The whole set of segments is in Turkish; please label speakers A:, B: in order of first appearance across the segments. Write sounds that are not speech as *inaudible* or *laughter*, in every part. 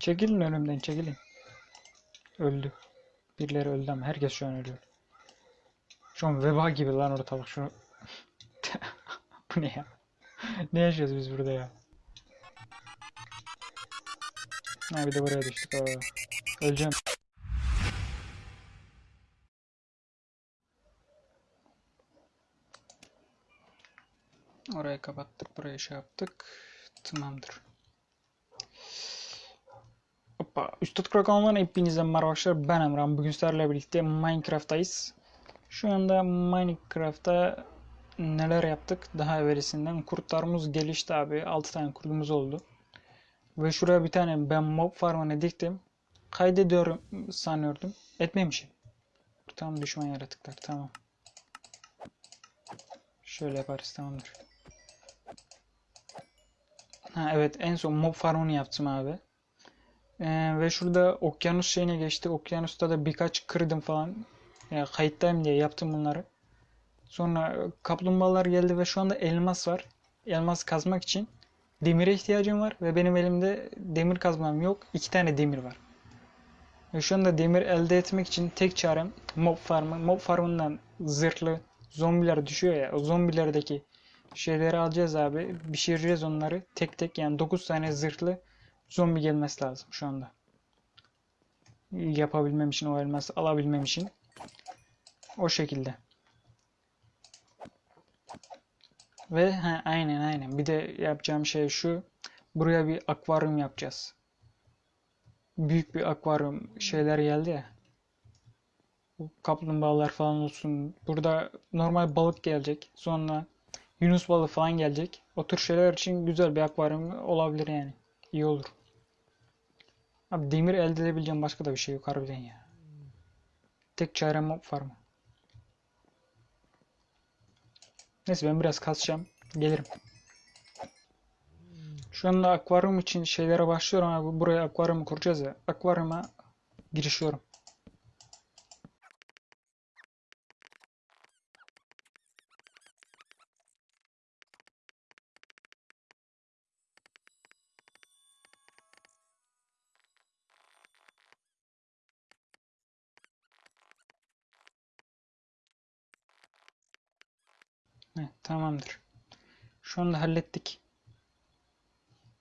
A: Çekilin önümden çekilin. Öldü. Birileri öldü ama herkes şu an ölüyor. Şu an veba gibi lan ortalık şu. *laughs* Bu ne ya? Ne yaşıyoruz biz burada ya? Ha bir de buraya düştük. Aa, öleceğim. Orayı kapattık, burayı şey yaptık. Tamamdır. Hoppa. Üstad Krakon'dan hepinize merhaba. Ben Emran. Bugün sizlerle birlikte Minecraft'tayız. Şu anda Minecraft'ta neler yaptık? Daha evvelisinden kurtlarımız gelişti abi. 6 tane kurdumuz oldu. Ve şuraya bir tane ben mob farmını diktim. Kaydediyorum sanıyordum. Etmemişim. Tam düşman yaratıklar. Tamam. Şöyle yaparız. Tamamdır. Ha evet en son mob farmını yaptım abi. Ee, ve şurada okyanus şeyine geçti. Okyanusta da birkaç kırdım falan. Yani kayıttayım diye yaptım bunları. Sonra kaplumbağalar geldi ve şu anda elmas var. Elmas kazmak için demire ihtiyacım var ve benim elimde demir kazmam yok. İki tane demir var. Ve şu anda demir elde etmek için tek çarem mob farmı. Mob farmından zırhlı zombiler düşüyor ya. O zombilerdeki şeyleri alacağız abi. Pişireceğiz onları tek tek. Yani 9 tane zırhlı zombi gelmesi lazım şu anda. Yapabilmem için o elması alabilmem için. O şekilde. Ve ha, aynen aynen. Bir de yapacağım şey şu. Buraya bir akvaryum yapacağız. Büyük bir akvaryum şeyler geldi ya. Kaplumbağalar falan olsun. Burada normal balık gelecek. Sonra Yunus balığı falan gelecek. O tür şeyler için güzel bir akvaryum olabilir yani. İyi olur. Abi demir elde edebileceğim başka da bir şey yok harbiden ya. Tek çarem mob farmı. Neyse ben biraz kasacağım. Gelirim. Şu anda akvaryum için şeylere başlıyorum. Buraya akvaryumu kuracağız ya. Akvaryuma girişiyorum. Heh, tamamdır. Şu anda hallettik.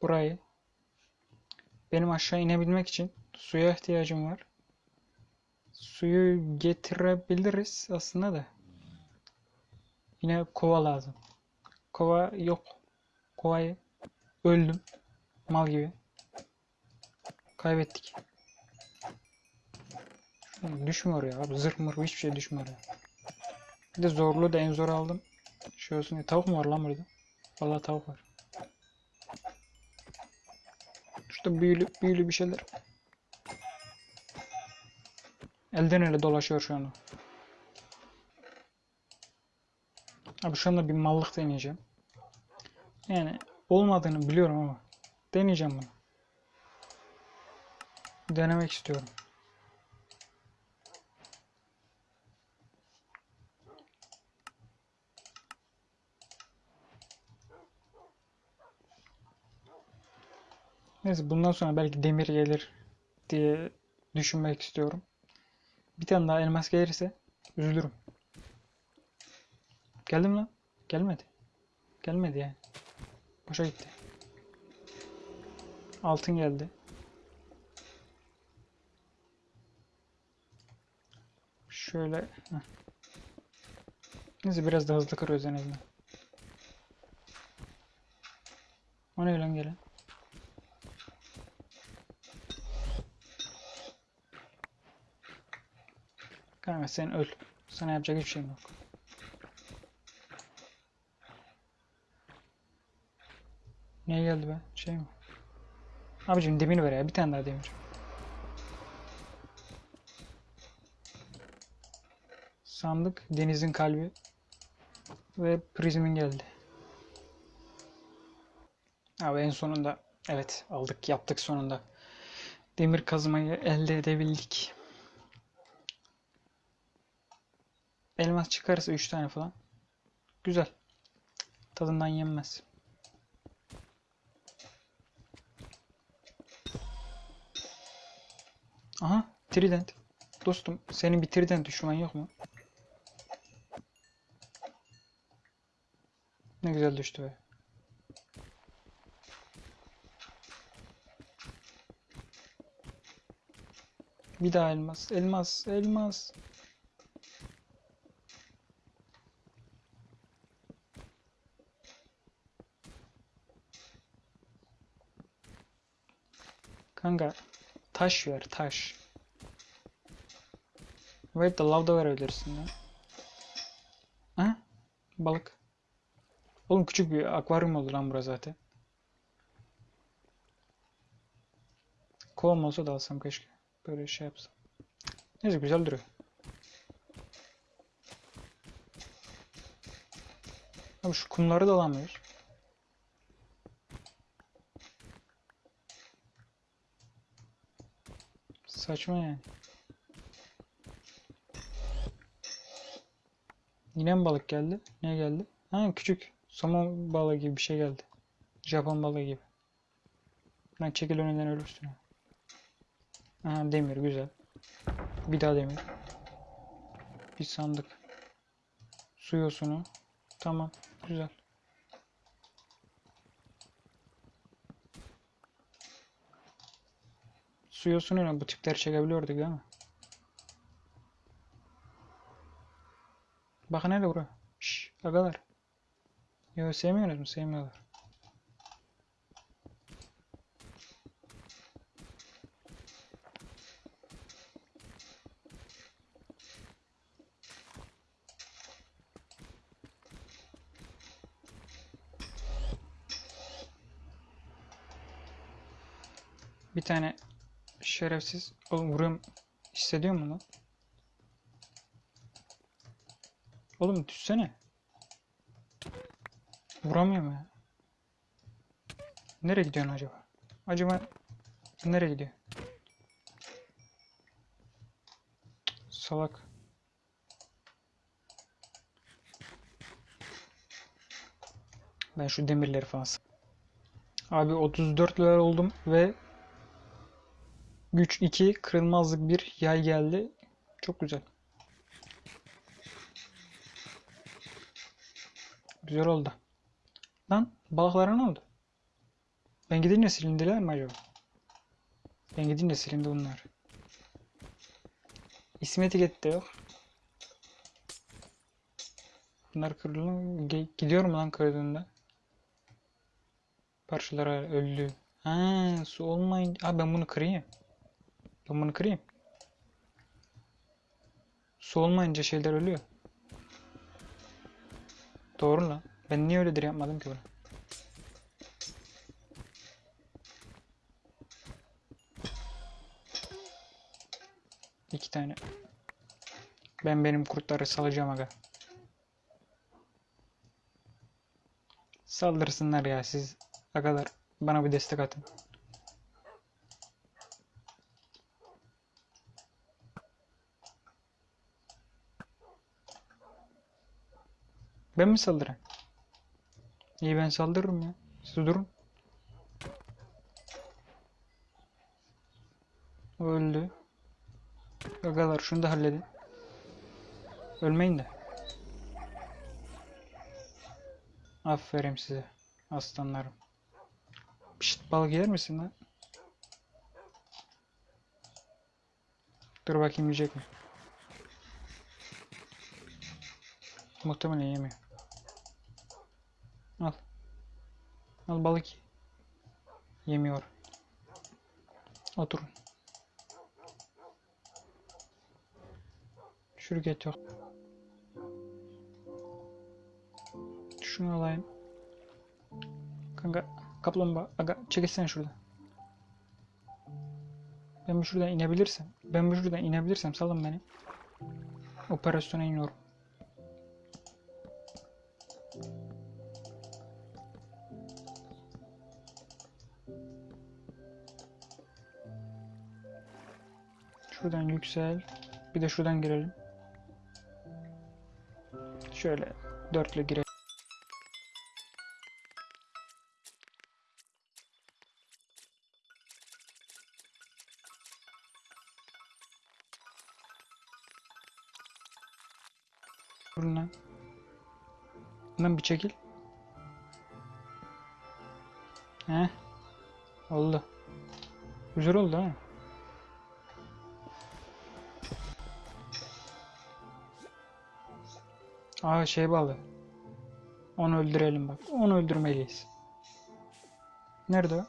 A: Burayı. Benim aşağı inebilmek için suya ihtiyacım var. Suyu getirebiliriz aslında da. Yine kova lazım. Kova yok. Kovayı öldüm. Mal gibi. Kaybettik. Düşmüyor ya. Zırh mır hiçbir şey düşmüyor. Bir de zorluğu da en zor aldım. Şey olsun diye. Tavuk mu var lan burada? Vallahi tavuk var. Şurada büyülü, büyülü bir şeyler. Elden ele dolaşıyor şu anda. Abi şu anda bir mallık deneyeceğim. Yani olmadığını biliyorum ama deneyeceğim bunu. Denemek istiyorum. Neyse bundan sonra belki demir gelir diye düşünmek istiyorum. Bir tane daha elmas gelirse üzülürüm. Geldi mi lan? Gelmedi. Gelmedi yani. Boşa gitti. Altın geldi. Şöyle. heh. Neyse biraz da hızlı kırıyoruz en azından. O ne lan gelen? Kanka sen öl. Sana yapacak hiçbir şeyim yok. Niye geldi be? Şey mi? Abicim demir ver ya. Bir tane daha demir. Sandık, denizin kalbi ve prizmin geldi. Abi en sonunda evet aldık yaptık sonunda. Demir kazmayı elde edebildik. Elmas çıkarsa 3 tane falan. Güzel. Tadından yenmez. Aha trident. Dostum senin bir trident düşman yok mu? Ne güzel düştü be. Bir daha elmas. Elmas. Elmas. Kanka taş ver taş. Wait the lavda verebilirsin ya. Ha? Balık. Oğlum küçük bir akvaryum oldu lan burası zaten. Kovam olsa da alsam keşke. Böyle şey yapsam. Neyse güzel duruyor. Abi şu kumları da alamıyoruz. Saçma yani. Yine mi balık geldi? Ne geldi? Ha küçük somon balığı gibi bir şey geldi. Japon balığı gibi. Lan çekil önünden ölürsün. ha. Aha demir güzel. Bir daha demir. Bir sandık. Su yosunu. Tamam. Güzel. Su yosunuyla bu tipleri çekebiliyorduk değil mi? Bakın nerede bura? Şşş agalar. Yo sevmiyorsunuz mu? Sevmiyorlar. Bir tane şerefsiz oğlum vuruyorum hissediyor musun lan? Oğlum düşsene. Vuramıyorum ya. Nereye gidiyorsun acaba? Acaba nereye gidiyor? Salak. Ben şu demirleri falan Abi 34 level oldum ve güç 2 kırılmazlık bir yay geldi. Çok güzel. Güzel oldu. Lan balıklara ne oldu? Ben gidince silindiler mi acaba? Ben gidince silindi bunlar. İsim etiketi de yok. Bunlar kırıldı. Ge- Gidiyor mu lan kırdığında? Parçalara öldü. Ha, su olmayınca... Ha ben bunu kırayım. Ben bunu kırayım. Su olmayınca şeyler ölüyor. Doğru lan. Ben niye öyledir yapmadım ki bunu? İki tane. Ben benim kurtları salacağım aga. Saldırsınlar ya siz agalar. Bana bir destek atın. Ben mi saldırayım? İyi ben saldırırım ya. Siz durun. Öldü. Agalar şunu da halledin. Ölmeyin de. Aferin size. Aslanlarım. Pişt balık yer misin lan? Dur bakayım yiyecek mi? Muhtemelen yemiyor. Al. Al balık. ye. Yemiyor. Oturun. Şürget yok. Şunu alayım. Kanka kaplumbağa aga çekilsene şuradan. Ben bu şuradan inebilirsem, ben bu şuradan inebilirsem salın beni. Operasyona iniyorum. Şuradan yüksel. Bir de şuradan girelim. Şöyle dörtle girelim. Buradan. Lan bir çekil. He? Oldu. Güzel oldu ha. Aa şey bağlı. Onu öldürelim bak. Onu öldürmeliyiz. Nerede o?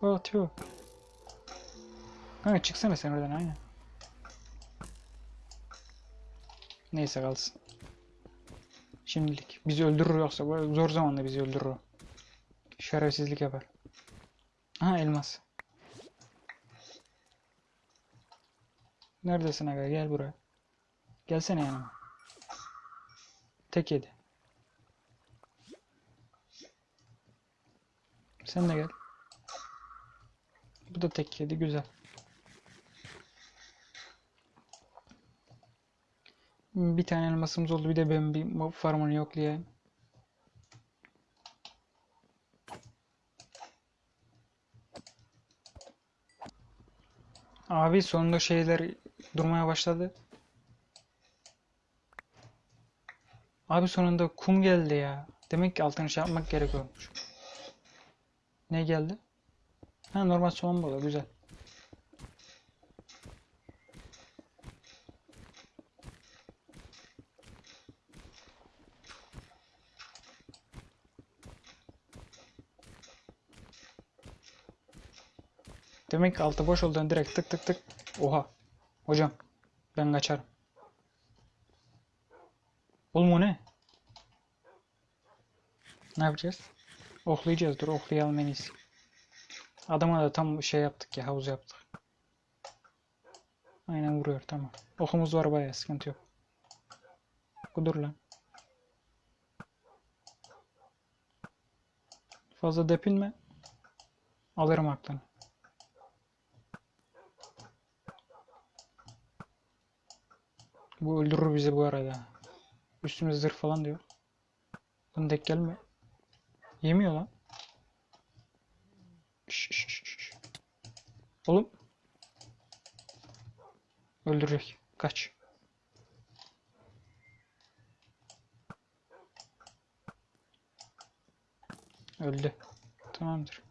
A: O atıyor. Kanka çıksana sen oradan aynen. Neyse kalsın. Şimdilik. Bizi öldürür yoksa bu zor zamanda bizi öldürür o. Şerefsizlik yapar. Aha elmas. Neredesin aga gel buraya. Gelsene yanıma. Tek yedi. Sen de gel. Bu da tek yedi güzel. Bir tane elmasımız oldu. Bir de ben bir farmını yoklayayım. Abi sonunda şeyler durmaya başladı. Abi sonunda kum geldi ya. Demek ki altını şey yapmak gerekiyormuş. Ne geldi? Ha normal soğan balığı güzel. Demek ki altı boş olduğundan direkt tık tık tık. Oha. Hocam. Ben kaçarım. Oğlum o ne? Ne yapacağız? Oklayacağız. Dur oklayalım en iyisi. Adama da tam şey yaptık ya havuz yaptık. Aynen vuruyor tamam. Okumuz var bayağı sıkıntı yok. Kudur lan. Fazla depinme. Alırım aklını. Bu öldürür bizi bu arada. Üstümüzde zırh falan diyor. Bunu denk gelme. Yemiyor lan. Şş, şş, şş. Oğlum. Öldürecek. Kaç. Öldü. Tamamdır.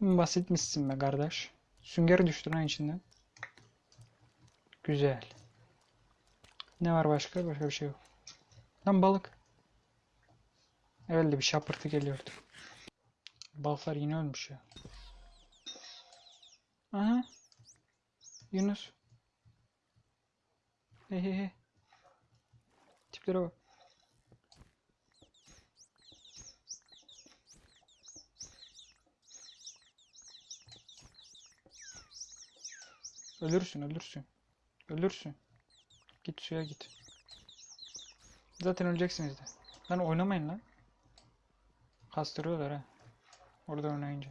A: Basitmişsin be kardeş. Sünger düştü lan içinden. Güzel. Ne var başka? Başka bir şey yok. Lan balık. Evvelde bir şapırtı geliyordu. Balıklar yine ölmüş ya. Aha. Yunus. Hey hey hey. Tiplere bak. Ölürsün ölürsün. Ölürsün. Git suya git. Zaten öleceksiniz de. Lan oynamayın lan. Kastırıyorlar ha. Orada oynayınca.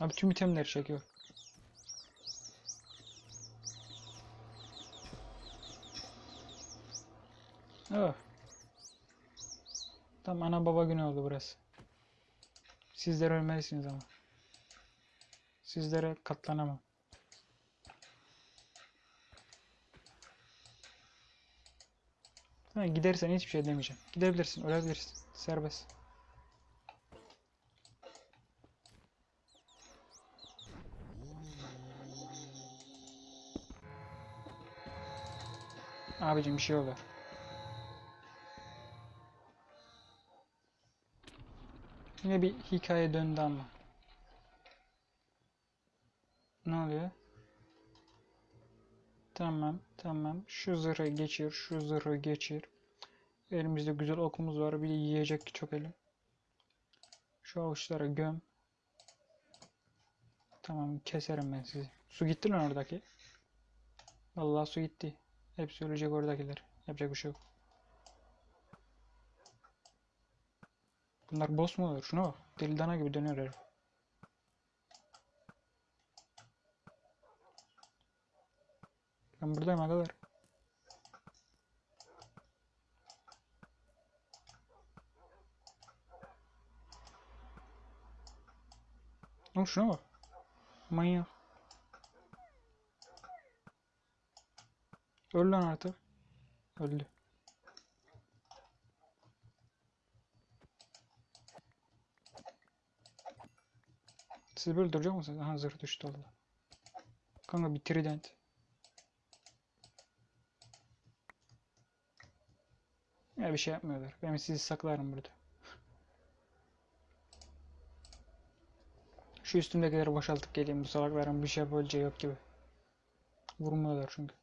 A: Abi tüm itemleri çekiyor. Oh. Tam ana baba günü oldu burası. Sizler ölmelisiniz ama. Sizlere katlanamam. Gidersen hiçbir şey demeyeceğim. Gidebilirsin, ölebilirsin. Serbest. Abicim bir şey olur. Yine bir hikaye döndü ama. Ne oluyor? Tamam, tamam. Şu zırhı geçir, şu zırhı geçir. Elimizde güzel okumuz var. Bir de yiyecek çok elim. Şu avuçlara göm. Tamam, keserim ben sizi. Su gitti lan oradaki. Vallahi su gitti. Hepsi ölecek oradakiler. Yapacak bir şey yok. Bunlar boss mu olur? Şuna bak. Deli dana gibi dönüyor herif. Ben buradayım agalar. Oğlum şuna bak. Manyak. Öl lan artık. Öldü. Siz böyle duracak mısınız? Aha zırh düştü Allah. Kanka bir trident. Ya bir şey yapmıyorlar. Ben sizi saklarım burada. Şu üstümdekileri boşaltıp geleyim. Bu salakların bir şey yapabileceği yok gibi. Vurmuyorlar çünkü.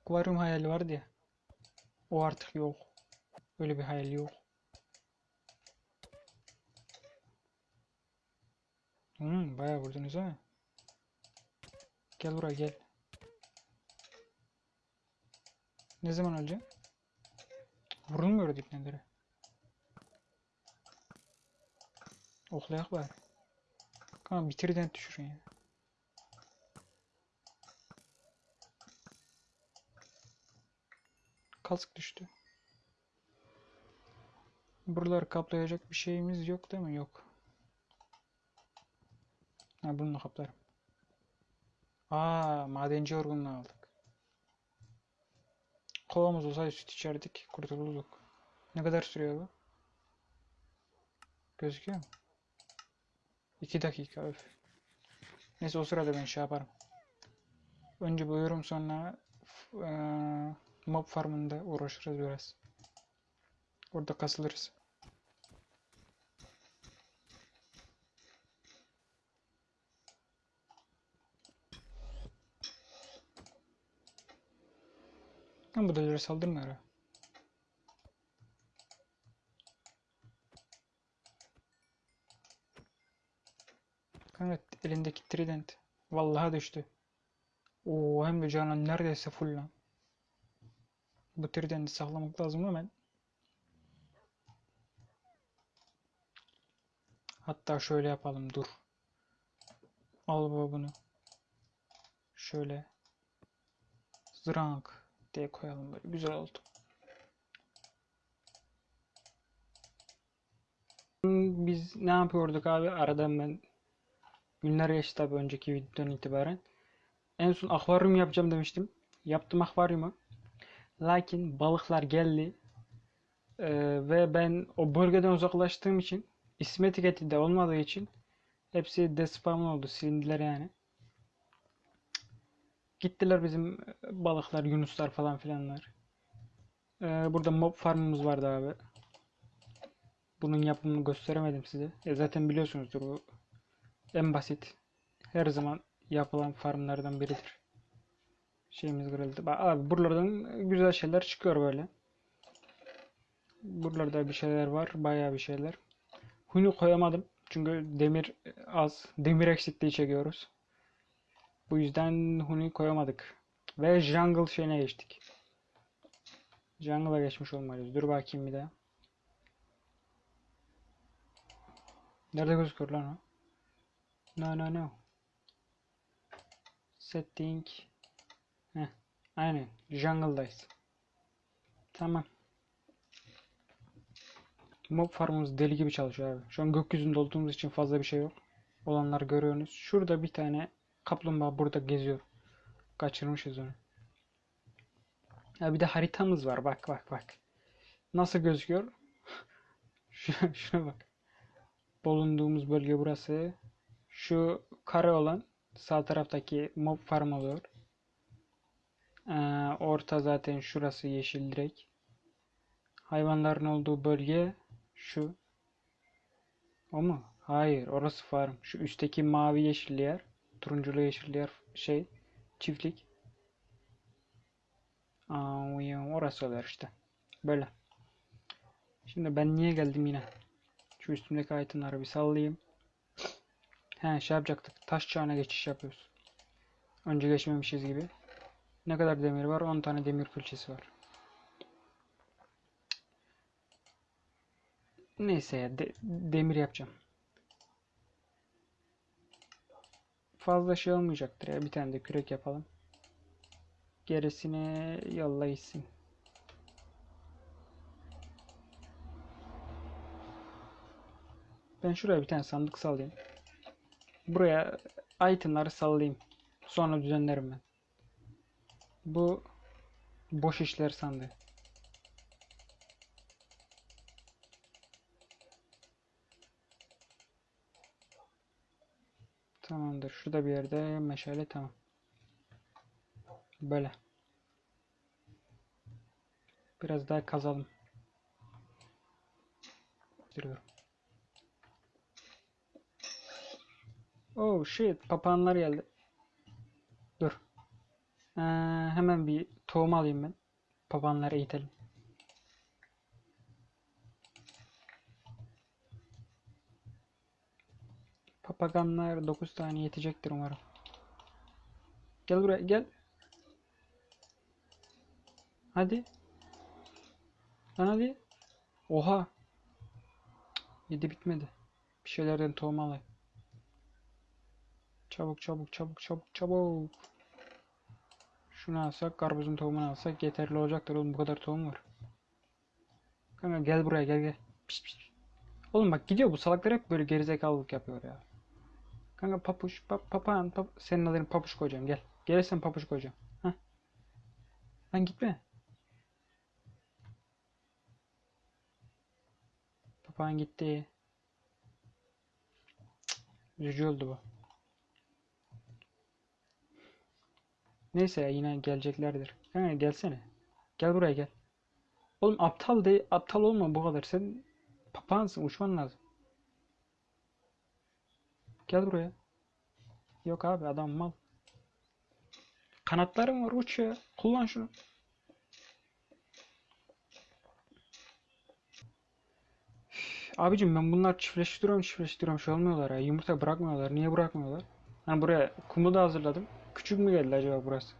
A: Akvaryum hayali vardı ya. O artık yok. Öyle bir hayal yok. Hmm, bayağı vurdunuz ha. Gel buraya gel. Ne zaman öleceksin? Vurulmuyor dipnelere. Oklayak bari. Kanka bitirden düşürün ya. Kask düştü. Buraları kaplayacak bir şeyimiz yok değil mi? Yok. Ha bunu da kaplarım. Aa madenci yorgunluğu aldık. Kovamız olsaydı süt içerdik. Kurtulduk. Ne kadar sürüyor bu? Gözüküyor mu? 2 dakika öf. Neyse o sırada ben şey yaparım. Önce buyurum sonra eee, mob farmında uğraşırız biraz. Orada kasılırız. Ama bu da saldırmıyor ha. Kanka elindeki trident. Vallahi düştü. Oo hem de canan neredeyse full lan. Bu tridenti saklamak lazım hemen. Hatta şöyle yapalım dur. Al baba bunu. Şöyle. Zrank diye koyalım böyle. Güzel oldu. Biz ne yapıyorduk abi? Aradan ben günler geçti tabii önceki videodan itibaren. En son akvaryum yapacağım demiştim. Yaptım akvaryumu. Lakin balıklar geldi. Ee, ve ben o bölgeden uzaklaştığım için isim etiketi de olmadığı için hepsi despawn oldu. Silindiler yani. Gittiler bizim balıklar, yunuslar falan filanlar. Ee, burada mob farmımız vardı abi. Bunun yapımını gösteremedim size. E zaten biliyorsunuzdur bu en basit. Her zaman yapılan farmlardan biridir. Şeyimiz kırıldı. Bak abi buralardan güzel şeyler çıkıyor böyle. Buralarda bir şeyler var. Bayağı bir şeyler. Huni koyamadım. Çünkü demir az. Demir eksikliği çekiyoruz. Bu yüzden Huni koyamadık. Ve Jungle şeyine geçtik. Jungle'a geçmiş olmalıyız. Dur bakayım bir daha. Nerede gözüküyor lan o? No no no. Setting. Heh, aynen. Jungle'dayız. Tamam. Mob farmımız deli gibi çalışıyor abi. Şu an gökyüzünde olduğumuz için fazla bir şey yok. Olanları görüyorsunuz. Şurada bir tane kaplumbağa burada geziyor. Kaçırmışız onu. Ya bir de haritamız var. Bak bak bak. Nasıl gözüküyor? *laughs* Şuna, bak. Bulunduğumuz bölge burası. Şu kare olan sağ taraftaki mob farm oluyor. Ee, orta zaten şurası yeşil direkt. Hayvanların olduğu bölge şu. O mu? Hayır, orası farm. Şu üstteki mavi yeşil yer, turunculu yeşil yer şey, çiftlik. Aa, orası oluyor işte. Böyle. Şimdi ben niye geldim yine? Şu üstümdeki itemları bir sallayayım. He şey yapacaktık. Taş çağına geçiş yapıyoruz. Önce geçmemişiz gibi. Ne kadar demir var? 10 tane demir külçesi var. Neyse ya de- demir yapacağım. Fazla şey olmayacaktır ya. Bir tane de kürek yapalım. Gerisini yolla gitsin. Ben şuraya bir tane sandık sallayayım. Buraya itemları sallayayım. Sonra düzenlerim ben. Bu boş işler sandığı. Tamamdır. Şurada bir yerde meşale tamam. Böyle. Biraz daha kazalım. Duruyorum. Oh shit. Papağanlar geldi. Dur. Ee, hemen bir tohum alayım ben. Papağanları eğitelim. Papaganlar 9 tane yetecektir umarım. Gel buraya gel. Hadi. Lan hadi. Oha. Yedi bitmedi. Bir şeylerden tohum alayım. Çabuk çabuk çabuk çabuk çabuk. Şunu alsak, karpuzun tohumunu alsak yeterli olacaktır oğlum bu kadar tohum var. Kanka gel buraya gel gel. Pişt, pişt. Oğlum bak gidiyor bu salaklar hep böyle gerizekalılık yapıyor ya. Kanka papuş, pap, papağan, pap, senin adını papuş koyacağım gel. Gelirsen papuş koyacağım. Hah. Lan gitme. Papağan gitti. Üzücü oldu bu. Neyse ya yine geleceklerdir. Kanka gelsene. Gel buraya gel. Oğlum aptal de aptal olma bu kadar. Sen papağansın uçman lazım. Gel buraya. Yok abi adam mal. Kanatlarım var uç ya. Kullan şunu. Üf, Abicim ben bunlar çiftleştiriyorum çiftleştiriyorum şey olmuyorlar ya. Yumurta bırakmıyorlar. Niye bırakmıyorlar? Hani buraya kumu da hazırladım. Küçük mü geldi acaba burası?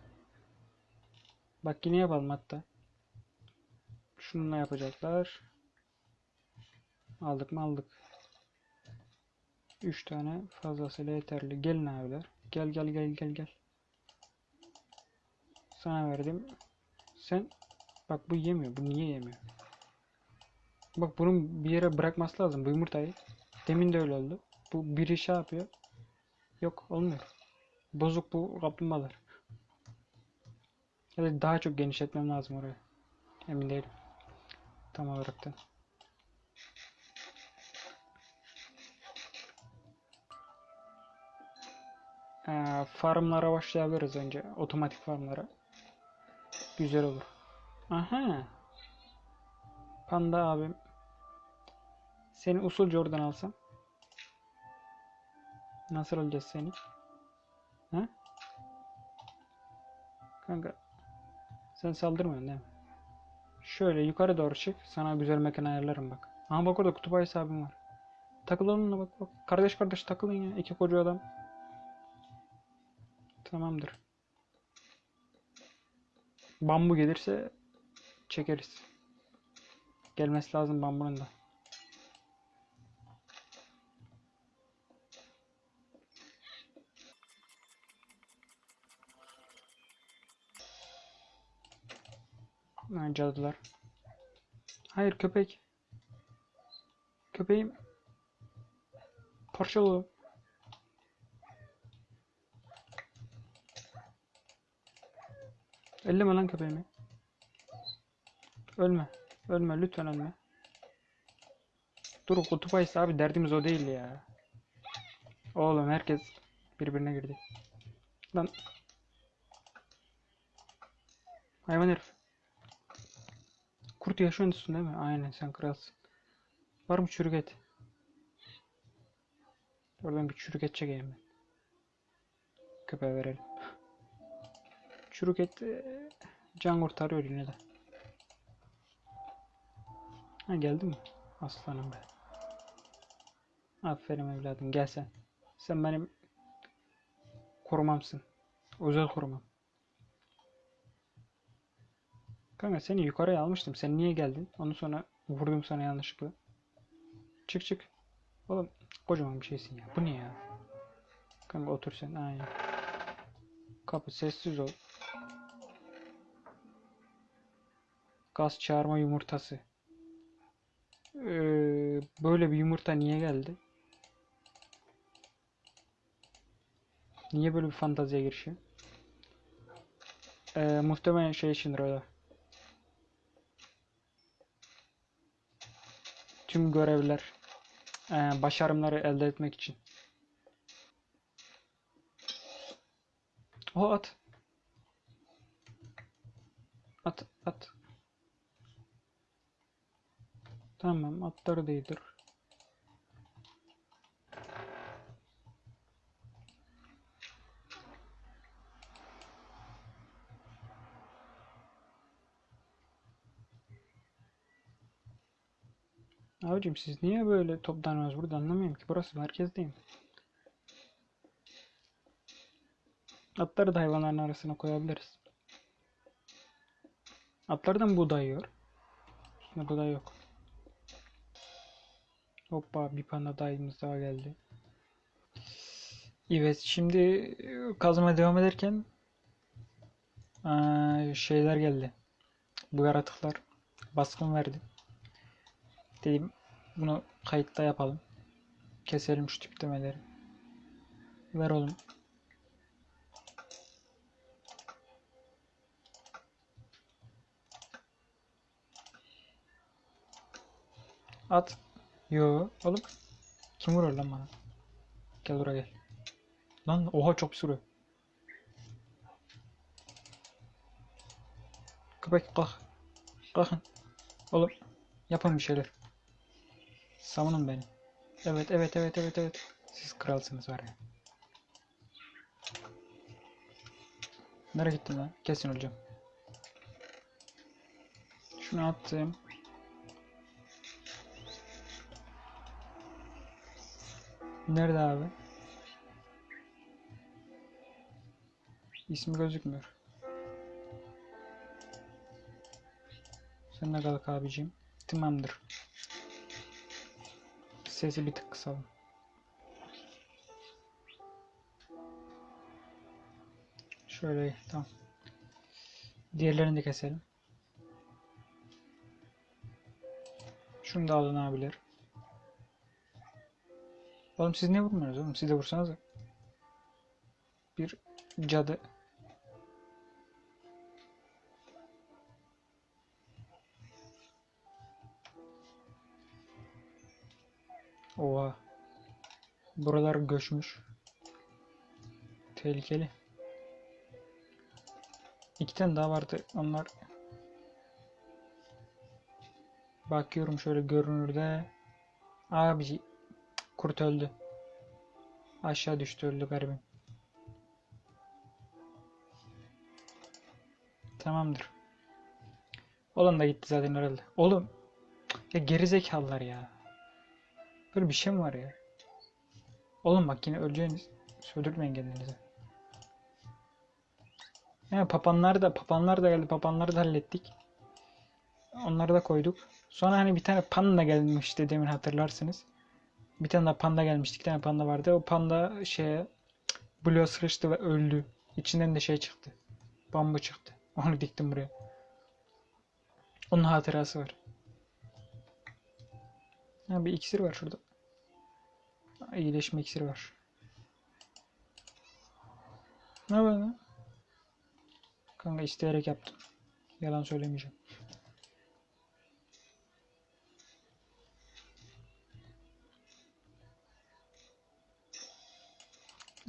A: Bak yine yapalım hatta. Şununla yapacaklar. Aldık mı aldık. 3 tane fazlasıyla yeterli. Gelin abiler. Gel gel gel gel gel. Sana verdim. Sen bak bu yemiyor. Bu niye yemiyor? Bak bunun bir yere bırakması lazım bu yumurtayı. Demin de öyle oldu. Bu biri şey yapıyor. Yok olmuyor. Bozuk bu kaplumbağalar. Ya da daha çok genişletmem lazım orayı. Emin değilim. Tam olarak da. Ee, farmlara başlayabiliriz önce. Otomatik farmlara. Güzel olur. Aha. Panda abim. Seni usulca oradan alsam. Nasıl alacağız seni? Ha? Kanka. Sen saldırmıyorsun değil mi? Şöyle yukarı doğru çık. Sana güzel mekan ayarlarım bak. Aha bak orada kutup ayısı abim var. Takıl onunla bak bak. Kardeş kardeş takılın ya. İki koca adam. Tamamdır. Bambu gelirse çekeriz. Gelmesi lazım bambunun da. Ha, cadılar. Hayır köpek. Köpeğim. Parçalı. Elleme lan köpeğimi. Ölme. Ölme lütfen ölme. Dur kutup ayısı abi derdimiz o değil ya. Oğlum herkes birbirine girdi. Lan. Hayvan herif. Kurt yaşıyorsun değil mi? Aynen sen kralsın. Var mı çürük et? Oradan bir çürük et çekeyim ben. Köpeğe verelim. Çürük et e, can kurtarıyor yine de. Ha geldin mi? Aslanım be. Aferin evladım gel sen. Sen benim korumamsın. Özel korumam. Kanka seni yukarıya almıştım. Sen niye geldin? Ondan sonra vurdum sana yanlışlıkla. Çık çık. Oğlum kocaman bir şeysin ya. Bu ne ya? Kanka otur sen. Aynen. Kapı sessiz ol. Gaz çağırma yumurtası. Ee, böyle bir yumurta niye geldi? Niye böyle bir fantaziye girişim? Ee, muhtemelen şey içindir da. Tüm görevler, ee, başarımları elde etmek için. O at. At, at. Tamam, atları değdir. Abicim siz niye böyle toplanıyorsunuz burada anlamıyorum ki. Burası merkezdeyim. Atları da hayvanların arasına koyabiliriz. Atlardan buğday yiyor. Üstünde buğday yok. Hoppa bir panda dayımız daha geldi. Evet şimdi e, kazmaya devam ederken eee, şeyler geldi. Bu yaratıklar baskın verdi. Dedim bunu kayıtta yapalım. Keselim şu tiplemeleri. Ver oğlum. At. Yo. Oğlum. Kim vuruyor lan bana? Gel buraya gel. Lan oha çok sürüyor. Köpek kalk. Kalkın. Oğlum. Yapın bir şeyler. Savunun beni. Evet evet evet evet evet. Siz kralsınız var ya. Nereye gittin lan? Kesin öleceğim. Şunu attım. Nerede abi? İsmi gözükmüyor. Sen de kalk abicim. Tamamdır. Sesi bir tık kısalım. Şöyle tamam. Diğerlerini de keselim. Şunu da alın abiler. Oğlum siz niye vurmuyorsunuz oğlum? Siz de vursanız. Bir cadı. Oha. Buralar göçmüş. Tehlikeli. İki tane daha vardı. Onlar Bakıyorum şöyle görünürde. Abi kurt öldü. Aşağı düştü öldü garibim. Tamamdır. Oğlum da gitti zaten herhalde. Oğlum. Ya gerizekalılar ya. Böyle bir şey mi var ya? Oğlum bak yine öleceğiniz. Söldürmeyin kendinizi. Yani papanlar da papanlar da geldi. Papanları da hallettik. Onları da koyduk. Sonra hani bir tane panda gelmişti demin hatırlarsınız. Bir tane daha panda gelmişti. Bir tane panda vardı. O panda şeye Blue'a sıkıştı ve öldü. İçinden de şey çıktı. Bambu çıktı. Onu diktim buraya. Onun hatırası var. Ha, bir iksir var şurada. İyileşme iksiri var. Ne lan? Kanka isteyerek yaptım. Yalan söylemeyeceğim.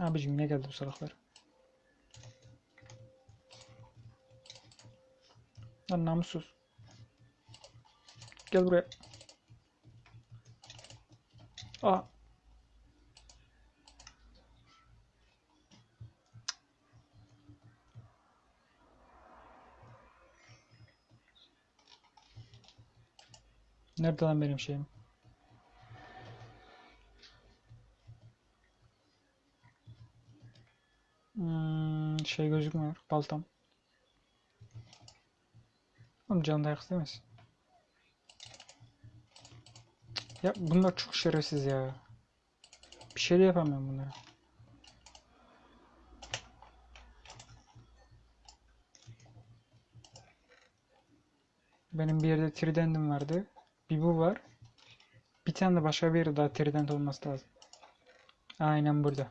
A: Abicim yine geldi bu salaklar. Lan namussuz. Gel buraya. Aa. Nerede lan benim şeyim? şey gözükmüyor baltam. Oğlum canı dayak istemez. Ya bunlar çok şerefsiz ya. Bir şey de yapamıyorum bunlara. Benim bir yerde tridendim vardı. Bir bu var. Bir tane de başka bir yerde daha trident olması lazım. Aynen burada.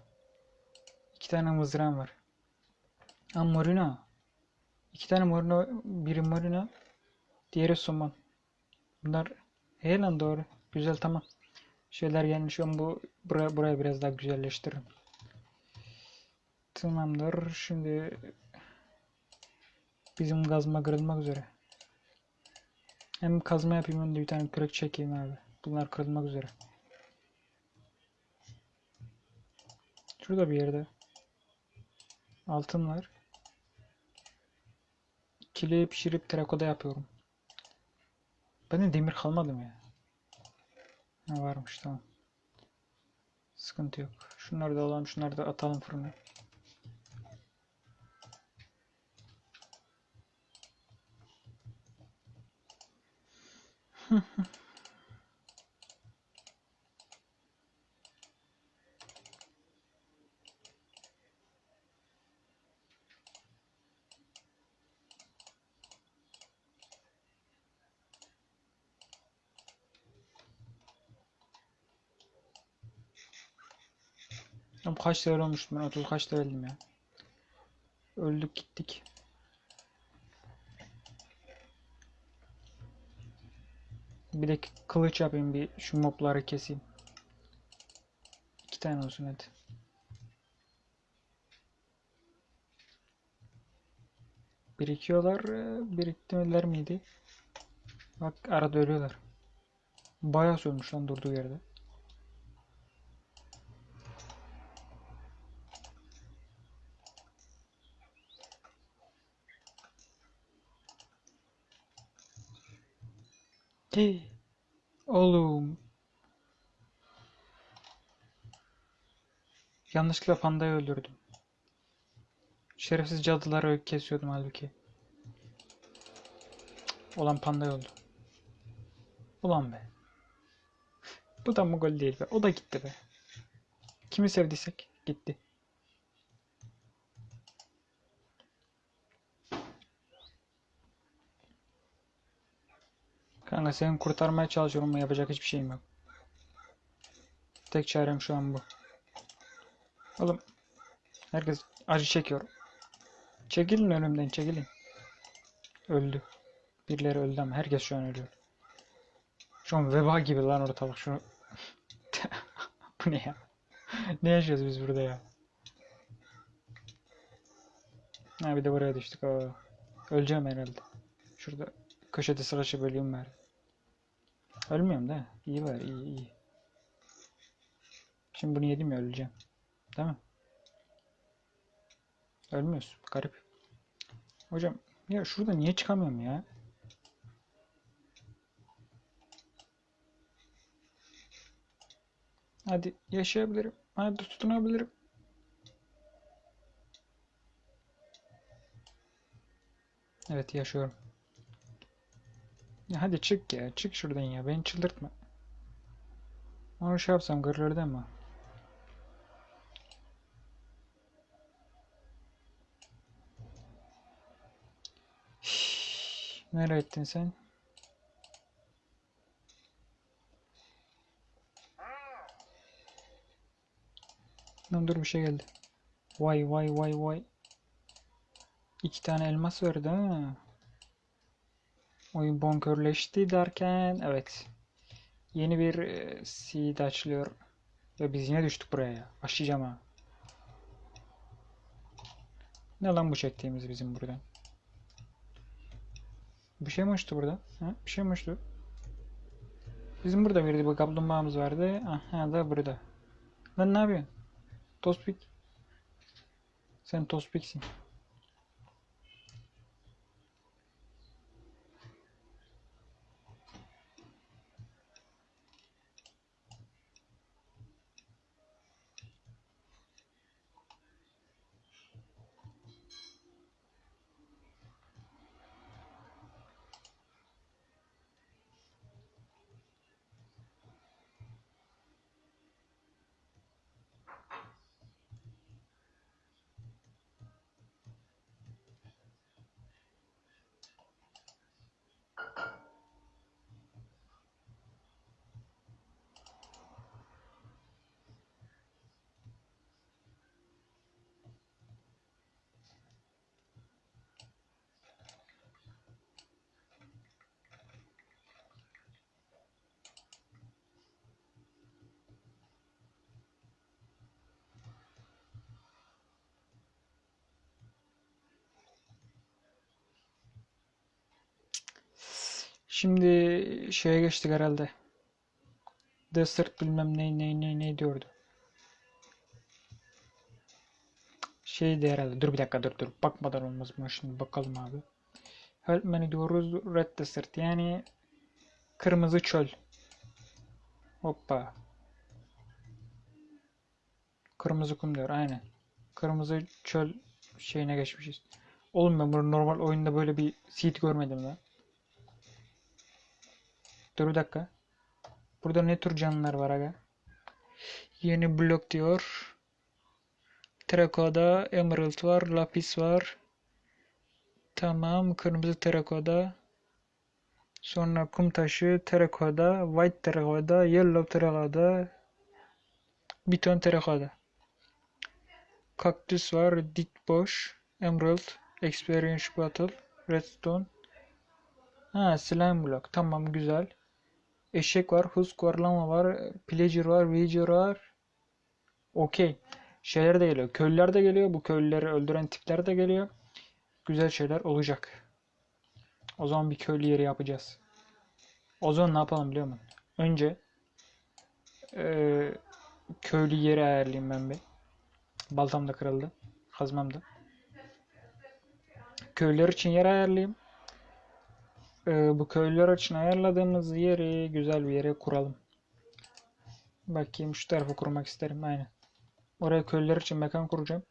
A: İki tane mızrağım var. Ha morina. İki tane morina. Biri morina. Diğeri somon. Bunlar he lan doğru. Güzel tamam. Şeyler gelmiş. Ben bu buraya, buraya biraz daha güzelleştiririm. Tamamdır. Şimdi bizim kazma kırılmak üzere. Hem kazma yapayım hem de bir tane kürek çekeyim abi. Bunlar kırılmak üzere. Şurada bir yerde altın var. Kiliye pişirip terakoda yapıyorum. Bende demir kalmadı mı ya? Ha, varmış tamam. Sıkıntı yok. Şunları da alalım, şunları da atalım fırına. Ya *laughs* bu kaç level olmuştum ben 30 kaç leveldim ya. Öldük gittik. Bir de kılıç yapayım bir şu mobları keseyim. İki tane olsun hadi. Birikiyorlar. e, Biriktirmeler miydi? Bak arada ölüyorlar. Bayağı sönmüş lan durduğu yerde. Oğlum. Yanlışlıkla pandayı öldürdüm. Şerefsiz cadıları kesiyordum halbuki. Olan panda öldü. Ulan be. Bu da mı gol değil be. O da gitti be. Kimi sevdiysek gitti. Kanka seni kurtarmaya çalışıyorum ama yapacak hiçbir şeyim yok. Tek çarem şu an bu. Oğlum herkes acı çekiyor. Çekilin önümden çekilin. Öldü. Birileri öldü ama herkes şu an ölüyor. Şu an veba gibi lan ortalık şu. *laughs* Bu ne ya? Ne yaşıyoruz biz burada ya? Ha bir de buraya düştük. Aa. Öleceğim herhalde. Şurada köşede sıraşı bölüyorum var. Ölmüyorum da. İyi var iyi iyi. Şimdi bunu yedim ya öleceğim. Değil mi? Ölmüyoruz. Garip. Hocam ya şurada niye çıkamıyorum ya? Hadi yaşayabilirim. Hadi tutunabilirim. Evet yaşıyorum. Ya hadi çık ya. Çık şuradan ya. Beni çıldırtma. Onu şey yapsam gırırdı ama. Nereye ettin sen? Lan dur bir şey geldi. Vay vay vay vay. İki tane elmas verdi ha. Oyun bonkörleşti derken evet. Yeni bir e, seed açılıyor. Ve biz yine düştük buraya ya. Başlayacağım ha. Ne lan bu çektiğimiz bizim buradan? Bir şey mi uçtu burada? Ha? Bir şey mi uçtu? Bizim burada bir de kaplumbağamız vardı. Aha da burada. Lan ne yapıyorsun? Tospik. Sen Tospik'sin. Şimdi şeye geçtik herhalde. Desert bilmem ne ne ne ne diyordu. Şeydi herhalde. Dur bir dakika dur dur. Bakmadan olmaz mı? Şimdi bakalım abi. Help menü diyoruz. Red Desert yani kırmızı çöl. Hoppa. Kırmızı kum diyor aynen. Kırmızı çöl şeyine geçmişiz. Oğlum ben bunu normal oyunda böyle bir seed görmedim lan. Dur bir dakika. Burada ne tür canlılar var aga? Yeni blok diyor. Terakoda, emerald var, lapis var. Tamam, kırmızı terakoda. Sonra kum taşı, terakoda, white terakoda, yellow terakoda, bir ton terakoda. Kaktüs var, dik boş, emerald, experience bottle, redstone. Ha, slime block. Tamam, güzel. Eşek var, husk var, var, pillager var, villager var. Okey. Şeyler de geliyor. Köylüler de geliyor. Bu köylüleri öldüren tipler de geliyor. Güzel şeyler olacak. O zaman bir köylü yeri yapacağız. O zaman ne yapalım biliyor musun? Önce eee, köylü yeri ayarlayayım ben bir. Baltam da kırıldı. Kazmam da. Köylüler için yer ayarlayayım. Eee, bu köylüler için ayarladığımız yeri güzel bir yere kuralım. Bakayım şu tarafa kurmak isterim. Aynen. Oraya köylüler için mekan kuracağım.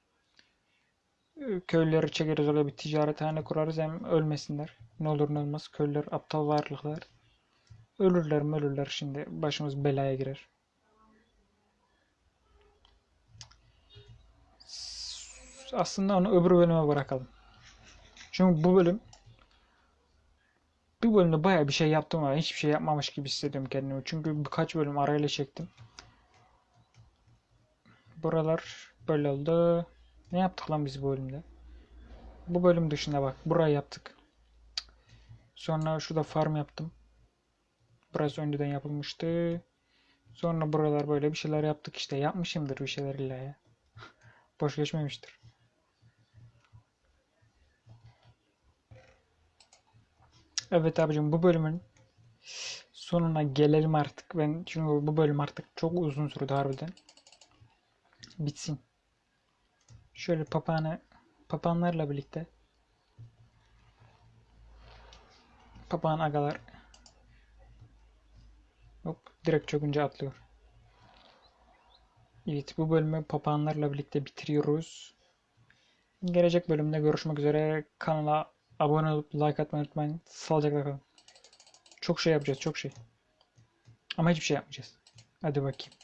A: Ee, Köylüleri çekeriz oraya bir ticarethane kurarız hem ölmesinler. Ne olur ne olmaz. Köylüler aptal varlıklar. Ölürler mi ölürler şimdi başımız belaya girer. Aslında onu öbür bölüme bırakalım. Çünkü bu bölüm bir bölümde baya bir şey yaptım ama hiçbir şey yapmamış gibi hissediyorum kendimi. Çünkü birkaç bölüm arayla çektim. Buralar böyle oldu. Ne yaptık lan biz bu bölümde? Bu bölüm dışında bak. Burayı yaptık. Sonra şurada farm yaptım. Burası önceden yapılmıştı. Sonra buralar böyle bir şeyler yaptık işte. Yapmışımdır bir şeyler illa ya. *laughs* Boş geçmemiştir. Evet abicim bu bölümün sonuna gelelim artık. Ben çünkü bu bölüm artık çok uzun sürdü harbiden. Bitsin. Şöyle papağanı papağanlarla birlikte papağan agalar hop direkt çökünce atlıyor. Evet bu bölümü papağanlarla birlikte bitiriyoruz. Gelecek bölümde görüşmek üzere. Kanala abone olup like atmayı unutmayın. Sağlıcakla kalın. Çok şey yapacağız çok şey. Ama hiçbir şey yapmayacağız. Hadi bakayım.